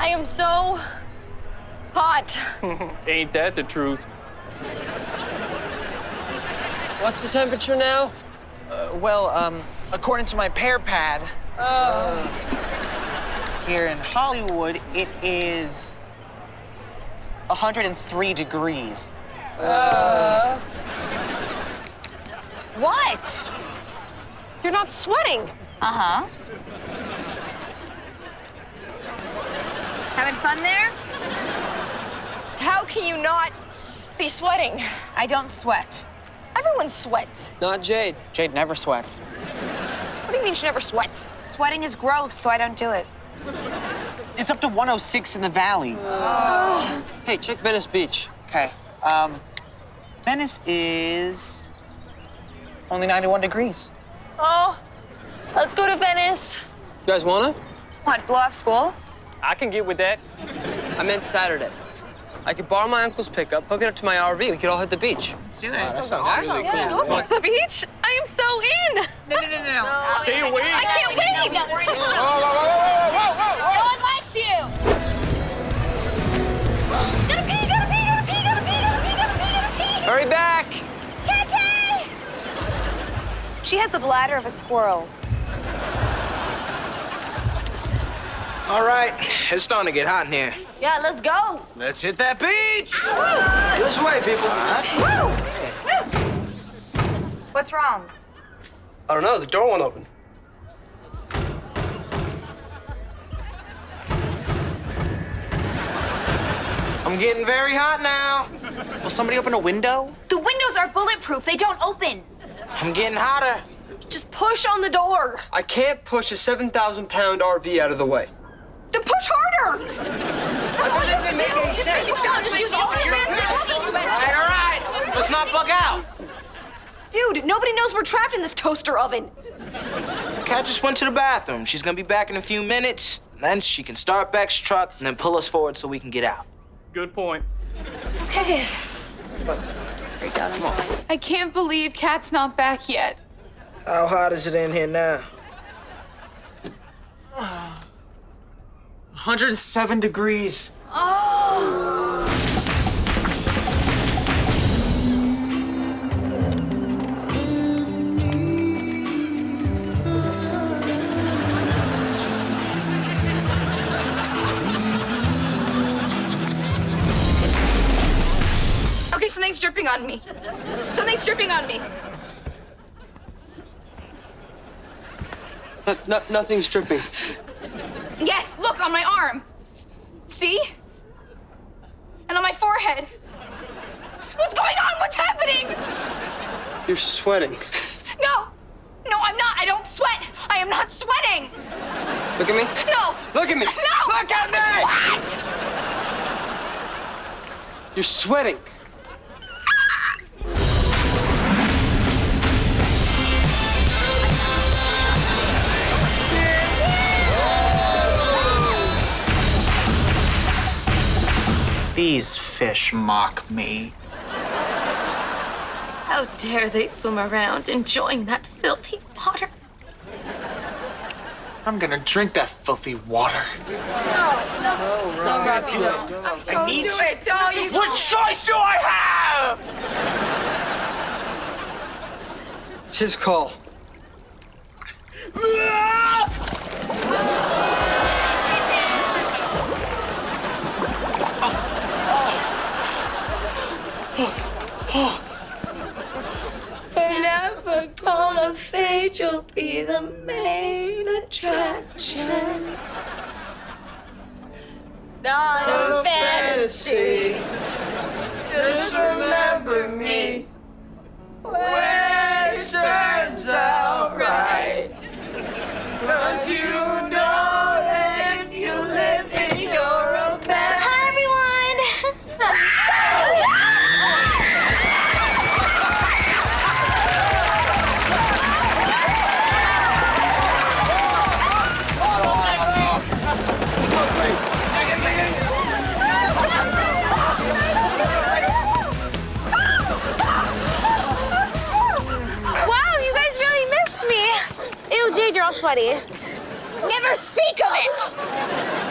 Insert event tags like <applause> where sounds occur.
I am so hot. <laughs> Ain't that the truth? What's the temperature now? Uh, well, um, according to my PearPad, uh, here in Hollywood, it is 103 degrees. What? You're not sweating. Uh-huh. Having fun there? How can you not be sweating? I don't sweat. Everyone sweats. Not Jade. Jade never sweats. What do you mean she never sweats? Sweating is gross, so I don't do it. It's up to 106 in the valley. <sighs> Hey, check Venice Beach. Okay. Um, Venice is only 91 degrees. Oh, let's go to Venice. You guys wanna? What, blow off school? I can get with that. I meant Saturday. I could borrow my uncle's pickup, hook it up to my RV. We could all hit the beach. Let's do it. That sounds really cool. The beach? I am so in. No, no, no, no, no. Stay away. I can't wait. Whoa, whoa, whoa, whoa, whoa, whoa, whoa! No one likes you. Gotta pee, gotta pee, gotta pee, gotta pee, gotta pee, gotta pee, gotta pee. Hurry back! Kiki! She has the bladder of a squirrel. All right, it's starting to get hot in here. Yeah, let's go. Let's hit that beach. This way, people. What's wrong? I don't know, the door won't open. I'm getting very hot now. Will somebody open a window? The windows are bulletproof. They don't open. I'm getting hotter. Just push on the door. I can't push a 7,000 pound RV out of the way. Then push harder. That doesn't even make any sense. Just use all your All right, all right. Let's not bug out. Dude, nobody knows we're trapped in this toaster oven. Cat just went to the bathroom. She's gonna be back in a few minutes. Then she can start Beck's truck and then pull us forward so we can get out. Good point. Okay. I can't believe Cat's not back yet. How hot is it in here now? 107 degrees. Oh! Okay, something's dripping on me. Something's dripping on me. No, no, nothing's dripping. Yes, look on my arm. See? And on my forehead. What's going on? What's happening? You're sweating. No. No, I'm not. I don't sweat. I am not sweating. Look at me. No. Look at me. No. Look at me! What? You're sweating. These fish mock me. How dare they swim around enjoying that filthy water? I'm gonna drink that filthy water. No, no, Don't do it. I need Do it. Don't you. What choice do I have? It's his call. Never gonna fade, you'll be the main attraction. Not a fantasy. Just Jade, you're all sweaty. Never speak of it.